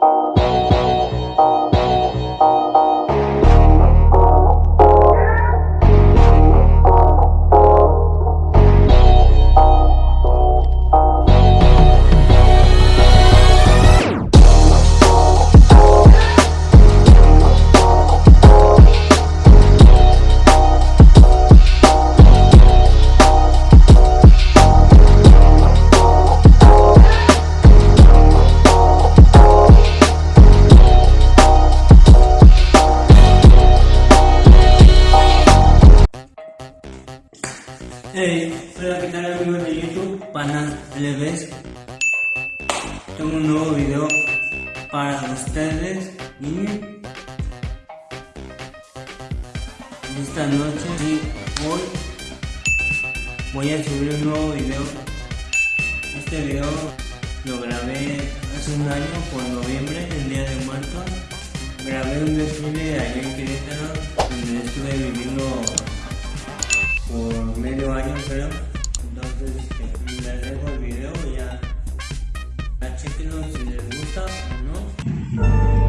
Música Hola, ¿qué tal amigos de YouTube? Pana LBs. Tengo un nuevo video para ustedes y esta noche y hoy voy a subir un nuevo video. Este video lo grabé hace un año por noviembre, el día de muertos. Grabé un desfile allá en Querétaro donde estuve viviendo creo entonces este, les dejo el video y ya, ya chequenlo si les gusta o no